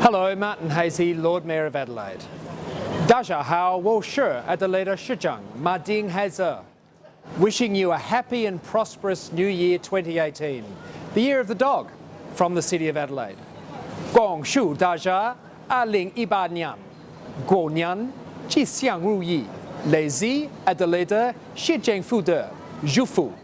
Hello, Martin Haese, Lord Mayor of Adelaide. Daja Hao Wo Shi Adelaide Shijang Mading Hazer. Wishing you a happy and prosperous New Year 2018, the year of the dog, from the City of Adelaide. Gong Shu Daja A Ling Iba Nian. Guo Nian Ji Xiang Ru Yi. Zi, Adelaide Shi Fu De. Zhu Fu.